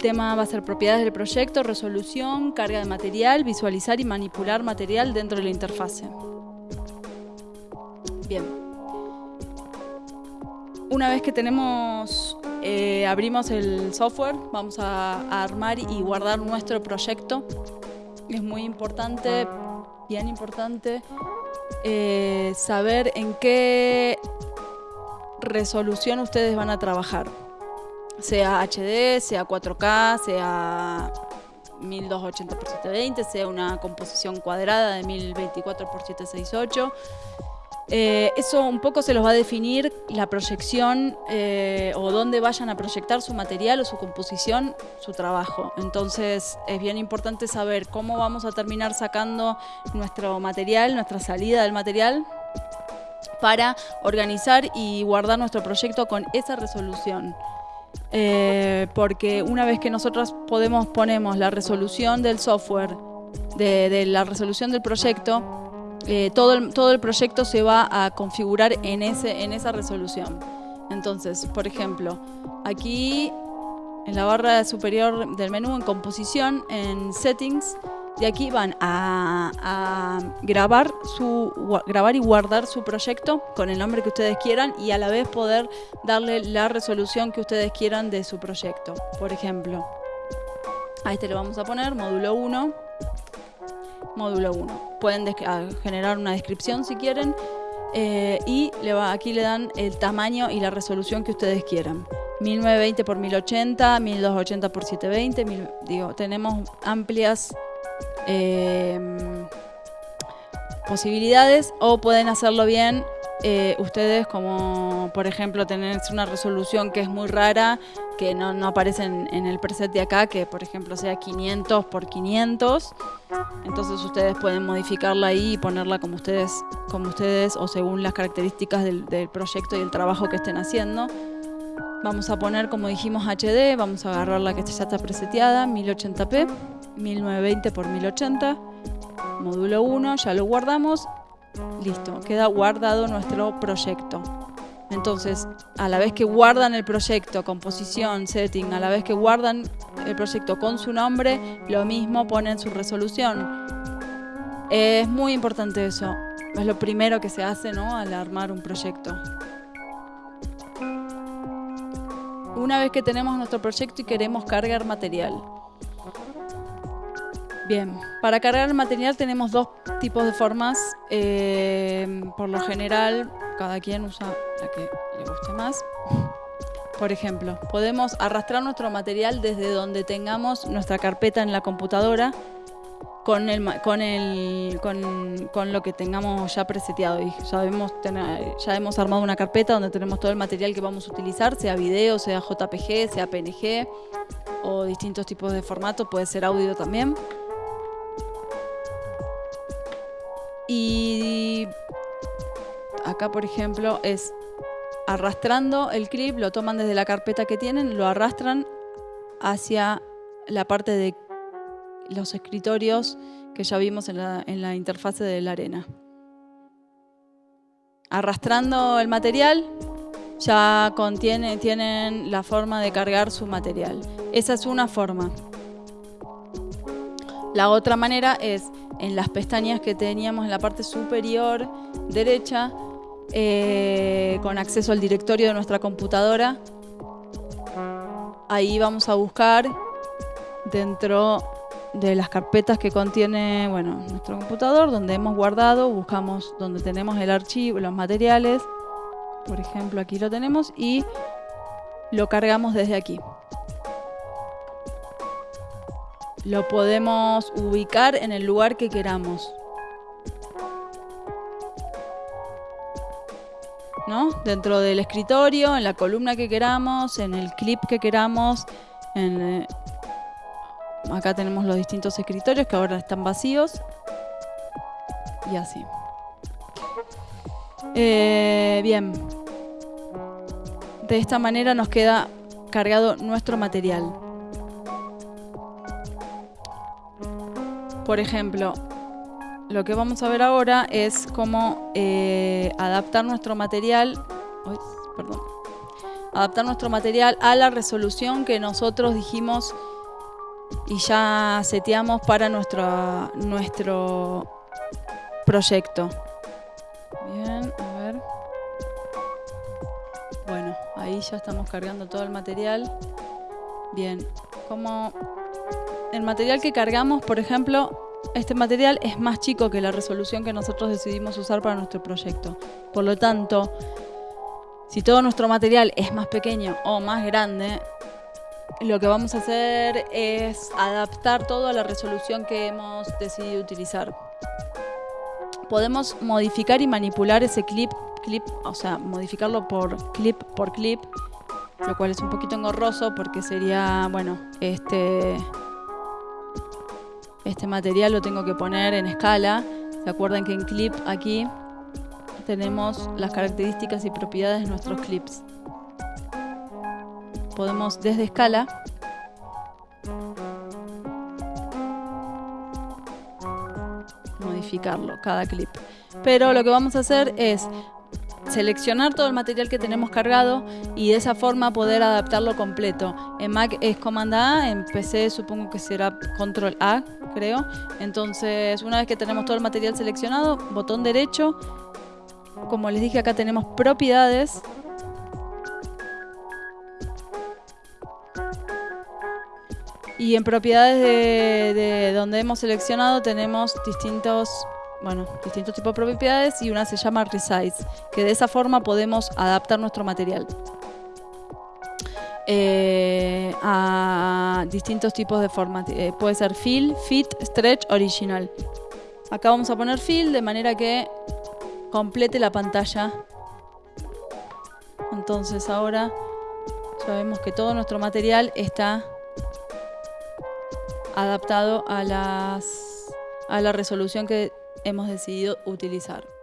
El tema va a ser propiedades del proyecto, resolución, carga de material, visualizar y manipular material dentro de la interfase. Bien. Una vez que tenemos, eh, abrimos el software, vamos a, armar y guardar nuestro proyecto. Es muy importante, bien importante, eh, saber en qué resolución ustedes van a trabajar sea HD, sea 4K, sea 1280 x 720, sea una composición cuadrada de 1024 x 768. eso un poco se los va a definir la proyección eh, o dónde vayan a proyectar su material o su composición, su trabajo. Entonces es bien importante saber cómo vamos a terminar sacando nuestro material, nuestra salida del material para organizar y guardar nuestro proyecto con esa resolución. Eh, porque una vez que nosotros podemos ponemos la resolución del software, de, la resolución del proyecto, eh, todo, el, todo el proyecto se va a configurar en, ese, en esa resolución. Entonces, por ejemplo, aquí en la barra superior del menú, en composición, en settings, de aquí van a, grabar, su, grabar y guardar su proyecto con el nombre que ustedes quieran y a la vez poder darle la resolución que ustedes quieran de su proyecto. Por ejemplo, a este le vamos a poner módulo 1, módulo 1. Pueden generar una descripción si quieren eh, y aquí le dan el tamaño y la resolución que ustedes quieran. 1920 x 1080, 1280 x 720, digo, tenemos amplias Em, posibilidades o pueden hacerlo bien eh, ustedes como por ejemplo tener una resolución que es muy rara que no, aparece en, el preset de acá que por ejemplo sea 500 por 500 entonces ustedes pueden modificarla ahí y ponerla como ustedes como ustedes o según las características del, del proyecto y el trabajo que estén haciendo. Vamos a poner como dijimos HD vamos a agarrar la que ya está preseteada 1080p 1920 x 1080, módulo 1, ya lo guardamos, listo, queda guardado nuestro proyecto. Entonces, a la vez que guardan el proyecto, composición, setting, a la vez que guardan el proyecto con su nombre, lo mismo ponen su resolución. Es muy importante eso. Es lo primero que se hace ¿no? al armar un proyecto. Una vez que tenemos nuestro proyecto y queremos cargar material, Bien, para cargar el material tenemos dos tipos de formas. Eh, por lo general, cada quien usa la que le guste más. Por ejemplo, podemos arrastrar nuestro material desde donde tengamos nuestra carpeta en la computadora con, el, con, el, con, lo que tengamos ya preseteado. Y sabemos ya hemos armado una carpeta donde tenemos todo el material que vamos a utilizar, sea video, sea JPG, sea PNG o distintos tipos de formato, puede ser audio también. Y acá, por ejemplo, es arrastrando el clip, lo toman desde la carpeta que tienen, lo arrastran hacia la parte de los escritorios que ya vimos en la, interfase de la arena. Arrastrando el material, ya contiene, tienen la forma de cargar su material. Esa es una forma. La otra manera es en las pestañas que teníamos en la parte superior derecha, eh, con acceso al directorio de nuestra computadora. Ahí vamos a buscar dentro de las carpetas que contiene bueno, nuestro computador, donde hemos guardado, buscamos donde tenemos el archivo, los materiales, por ejemplo aquí lo tenemos, y lo cargamos desde aquí. Lo podemos ubicar en el lugar que queramos. ¿No? Dentro del escritorio, en la columna que queramos, en el clip que queramos. Eh, acá tenemos los distintos escritorios que ahora están vacíos. Y así. Eh, bien. De esta manera nos queda cargado nuestro material. Por ejemplo, lo que vamos a ver ahora es cómo eh, adaptar nuestro material, adaptar nuestro material a la resolución que nosotros dijimos y ya seteamos para nuestro, nuestro proyecto. Bien, a ver. Bueno, ahí ya estamos cargando todo el material. Bien, como el material que cargamos, por ejemplo, este material es más chico que la resolución que nosotros decidimos usar para nuestro proyecto. Por lo tanto, si todo nuestro material es más pequeño o más grande, lo que vamos a hacer es adaptar todo a la resolución que hemos decidido utilizar. Podemos modificar y manipular ese clip, clip, o sea, modificarlo por clip por clip, lo cual es un poquito engorroso porque sería, bueno, este este material lo tengo que poner en escala. ¿Se acuerdan que en clip aquí tenemos las características y propiedades de nuestros clips? Podemos desde escala modificarlo cada clip. Pero lo que vamos a hacer es seleccionar todo el material que tenemos cargado y de esa forma poder adaptarlo completo. En Mac es Command A, en PC supongo que será Control A, creo. Entonces, una vez que tenemos todo el material seleccionado, botón derecho. Como les dije, acá tenemos propiedades. Y en propiedades de, de donde hemos seleccionado tenemos distintos bueno, distintos tipos de propiedades y una se llama resize, que de esa forma podemos adaptar nuestro material eh, a distintos tipos de formas. Eh, puede ser fill, fit, stretch, original. Acá vamos a poner fill de manera que complete la pantalla. Entonces ahora sabemos que todo nuestro material está adaptado a las a la resolución que hemos decidido utilizar.